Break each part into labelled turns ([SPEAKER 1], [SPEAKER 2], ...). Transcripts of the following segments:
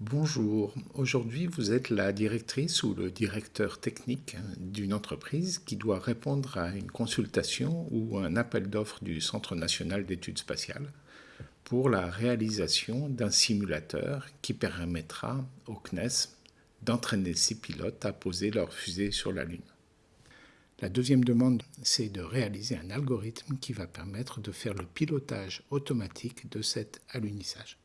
[SPEAKER 1] Bonjour, aujourd'hui vous êtes la directrice ou le directeur technique d'une entreprise qui doit répondre à une consultation ou un appel d'offres du Centre national d'études spatiales pour la réalisation d'un simulateur qui permettra au CNES d'entraîner ses pilotes à poser leur fusée sur la Lune. La deuxième demande, c'est de réaliser un algorithme qui va permettre de faire le pilotage automatique de cet alunissage.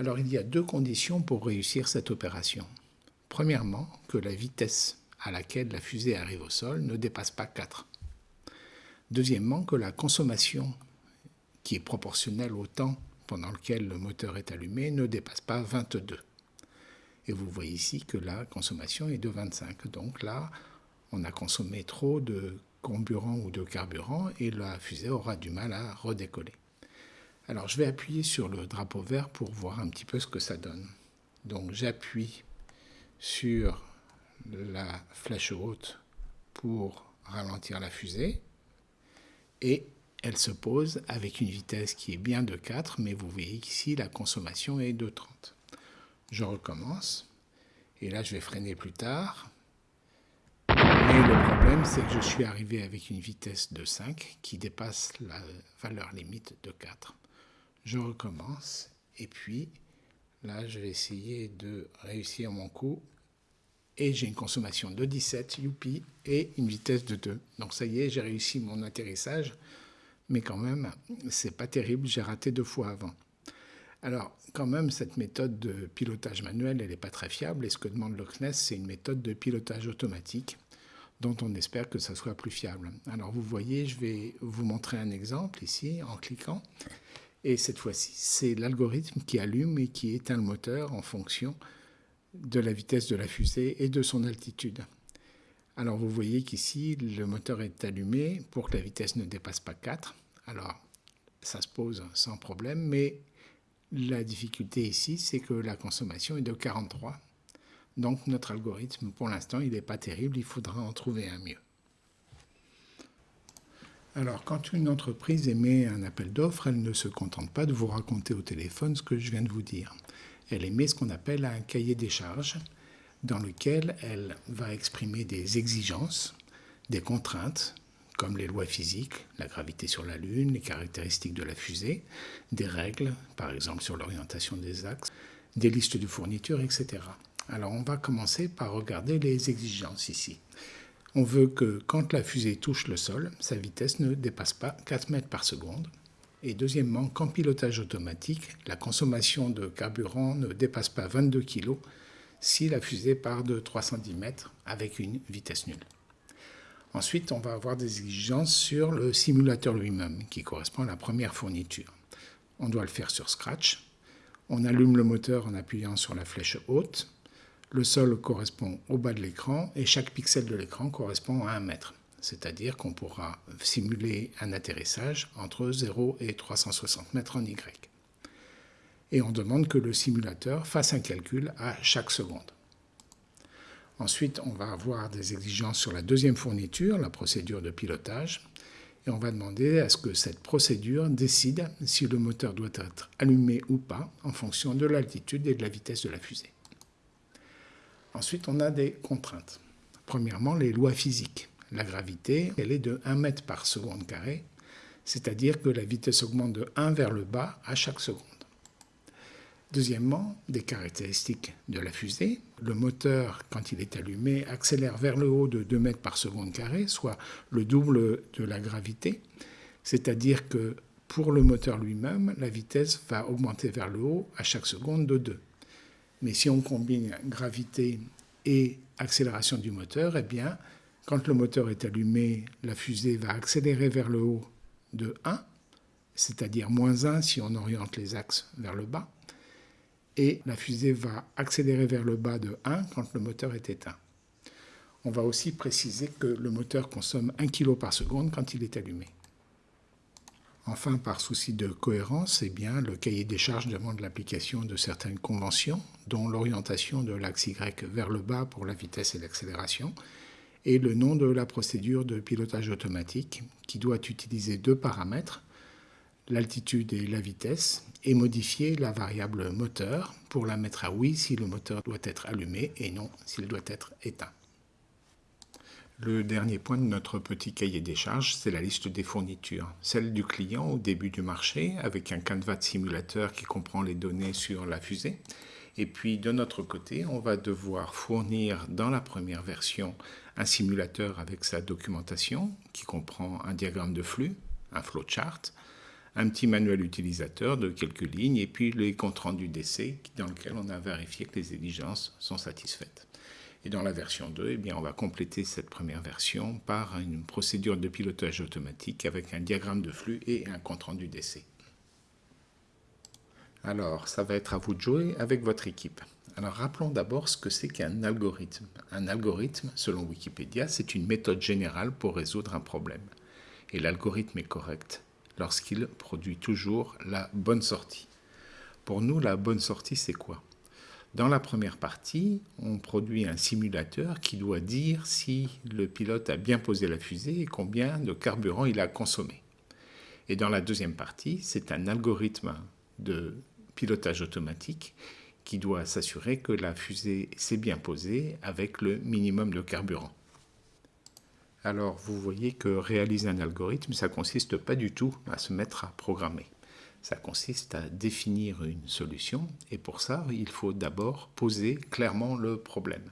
[SPEAKER 1] Alors il y a deux conditions pour réussir cette opération. Premièrement, que la vitesse à laquelle la fusée arrive au sol ne dépasse pas 4. Deuxièmement, que la consommation qui est proportionnelle au temps pendant lequel le moteur est allumé ne dépasse pas 22. Et vous voyez ici que la consommation est de 25. Donc là, on a consommé trop de carburant ou de carburant et la fusée aura du mal à redécoller. Alors je vais appuyer sur le drapeau vert pour voir un petit peu ce que ça donne. Donc j'appuie sur la flèche haute pour ralentir la fusée et elle se pose avec une vitesse qui est bien de 4 mais vous voyez qu'ici la consommation est de 30. Je recommence et là je vais freiner plus tard. Mais le problème c'est que je suis arrivé avec une vitesse de 5 qui dépasse la valeur limite de 4 je recommence. Et puis là je vais essayer de réussir mon coup. Et j'ai une consommation de 17 youpi et une vitesse de 2 donc ça y est j'ai réussi mon atterrissage. Mais quand même c'est pas terrible. J'ai raté deux fois avant. Alors quand même cette méthode de pilotage manuel elle n'est pas très fiable. Et ce que demande le CNES c'est une méthode de pilotage automatique dont on espère que ça soit plus fiable. Alors vous voyez, je vais vous montrer un exemple ici en cliquant. Et cette fois-ci, c'est l'algorithme qui allume et qui éteint le moteur en fonction de la vitesse de la fusée et de son altitude. Alors vous voyez qu'ici, le moteur est allumé pour que la vitesse ne dépasse pas 4. Alors ça se pose sans problème, mais la difficulté ici, c'est que la consommation est de 43. Donc notre algorithme, pour l'instant, il n'est pas terrible, il faudra en trouver un mieux. Alors, quand une entreprise émet un appel d'offres, elle ne se contente pas de vous raconter au téléphone ce que je viens de vous dire. Elle émet ce qu'on appelle un cahier des charges dans lequel elle va exprimer des exigences, des contraintes, comme les lois physiques, la gravité sur la Lune, les caractéristiques de la fusée, des règles, par exemple sur l'orientation des axes, des listes de fournitures, etc. Alors on va commencer par regarder les exigences ici on veut que quand la fusée touche le sol, sa vitesse ne dépasse pas 4 mètres par seconde. Et deuxièmement, qu'en pilotage automatique, la consommation de carburant ne dépasse pas 22 kg si la fusée part de 310 mètres avec une vitesse nulle. Ensuite, on va avoir des exigences sur le simulateur lui-même, qui correspond à la première fourniture. On doit le faire sur Scratch. On allume le moteur en appuyant sur la flèche haute. Le sol correspond au bas de l'écran et chaque pixel de l'écran correspond à un mètre. C'est-à-dire qu'on pourra simuler un atterrissage entre 0 et 360 mètres en Y. Et on demande que le simulateur fasse un calcul à chaque seconde. Ensuite, on va avoir des exigences sur la deuxième fourniture, la procédure de pilotage, et on va demander à ce que cette procédure décide si le moteur doit être allumé ou pas en fonction de l'altitude et de la vitesse de la fusée. Ensuite, on a des contraintes. Premièrement, les lois physiques. La gravité, elle est de 1 mètre par seconde carré, c'est-à-dire que la vitesse augmente de 1 vers le bas à chaque seconde. Deuxièmement, des caractéristiques de la fusée. Le moteur, quand il est allumé, accélère vers le haut de 2 mètres par seconde carré, soit le double de la gravité. C'est-à-dire que pour le moteur lui-même, la vitesse va augmenter vers le haut à chaque seconde de 2. Mais si on combine gravité et accélération du moteur, eh bien, quand le moteur est allumé, la fusée va accélérer vers le haut de 1, c'est-à-dire moins 1 si on oriente les axes vers le bas, et la fusée va accélérer vers le bas de 1 quand le moteur est éteint. On va aussi préciser que le moteur consomme 1 kg par seconde quand il est allumé. Enfin, par souci de cohérence, eh bien, le cahier des charges demande l'application de certaines conventions, dont l'orientation de l'axe Y vers le bas pour la vitesse et l'accélération, et le nom de la procédure de pilotage automatique, qui doit utiliser deux paramètres, l'altitude et la vitesse et modifier la variable moteur pour la mettre à oui si le moteur doit être allumé et non s'il doit être éteint. Le dernier point de notre petit cahier des charges, c'est la liste des fournitures. Celle du client au début du marché, avec un canevas de simulateur qui comprend les données sur la fusée. Et puis de notre côté, on va devoir fournir dans la première version un simulateur avec sa documentation, qui comprend un diagramme de flux, un flowchart, un petit manuel utilisateur de quelques lignes, et puis les comptes rendus d'essai dans lequel on a vérifié que les exigences sont satisfaites. Et dans la version 2, eh bien, on va compléter cette première version par une procédure de pilotage automatique avec un diagramme de flux et un compte-rendu d'essai. Alors, ça va être à vous de jouer avec votre équipe. Alors, rappelons d'abord ce que c'est qu'un algorithme. Un algorithme, selon Wikipédia, c'est une méthode générale pour résoudre un problème. Et l'algorithme est correct lorsqu'il produit toujours la bonne sortie. Pour nous, la bonne sortie, c'est quoi? Dans la première partie, on produit un simulateur qui doit dire si le pilote a bien posé la fusée et combien de carburant il a consommé. Et dans la deuxième partie, c'est un algorithme de pilotage automatique qui doit s'assurer que la fusée s'est bien posée avec le minimum de carburant. Alors vous voyez que réaliser un algorithme, ça consiste pas du tout à se mettre à programmer. Ça consiste à définir une solution et pour ça, il faut d'abord poser clairement le problème.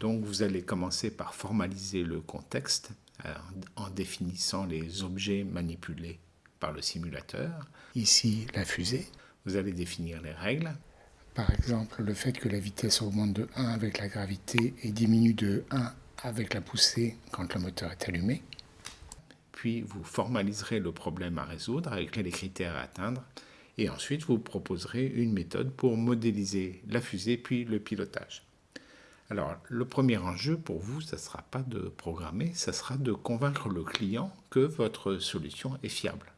[SPEAKER 1] Donc vous allez commencer par formaliser le contexte euh, en définissant les objets manipulés par le simulateur. Ici, la fusée. Vous allez définir les règles. Par exemple, le fait que la vitesse augmente de 1 avec la gravité et diminue de 1 avec la poussée quand le moteur est allumé puis vous formaliserez le problème à résoudre avec les critères à atteindre, et ensuite vous proposerez une méthode pour modéliser la fusée puis le pilotage. Alors, le premier enjeu pour vous, ça ne sera pas de programmer, ça sera de convaincre le client que votre solution est fiable.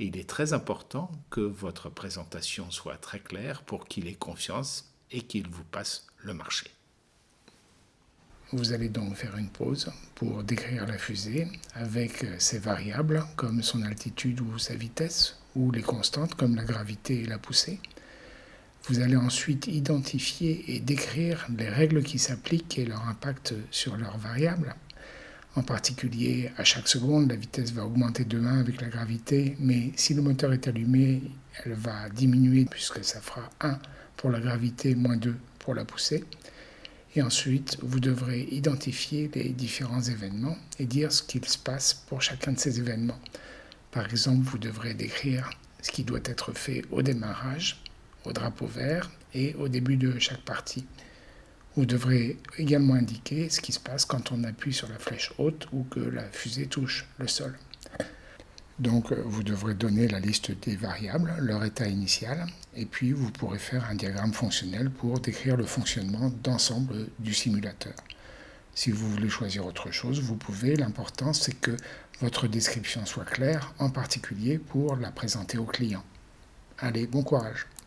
[SPEAKER 1] Et il est très important que votre présentation soit très claire pour qu'il ait confiance et qu'il vous passe le marché. Vous allez donc faire une pause pour décrire la fusée avec ses variables comme son altitude ou sa vitesse ou les constantes comme la gravité et la poussée. Vous allez ensuite identifier et décrire les règles qui s'appliquent et leur impact sur leurs variables. En particulier, à chaque seconde, la vitesse va augmenter de 1 avec la gravité, mais si le moteur est allumé, elle va diminuer puisque ça fera 1 pour la gravité, moins 2 pour la poussée. Et ensuite, vous devrez identifier les différents événements et dire ce qu'il se passe pour chacun de ces événements. Par exemple, vous devrez décrire ce qui doit être fait au démarrage, au drapeau vert et au début de chaque partie. Vous devrez également indiquer ce qui se passe quand on appuie sur la flèche haute ou que la fusée touche le sol. Donc vous devrez donner la liste des variables, leur état initial, et puis vous pourrez faire un diagramme fonctionnel pour décrire le fonctionnement d'ensemble du simulateur. Si vous voulez choisir autre chose, vous pouvez. L'important, c'est que votre description soit claire, en particulier pour la présenter au client. Allez, bon courage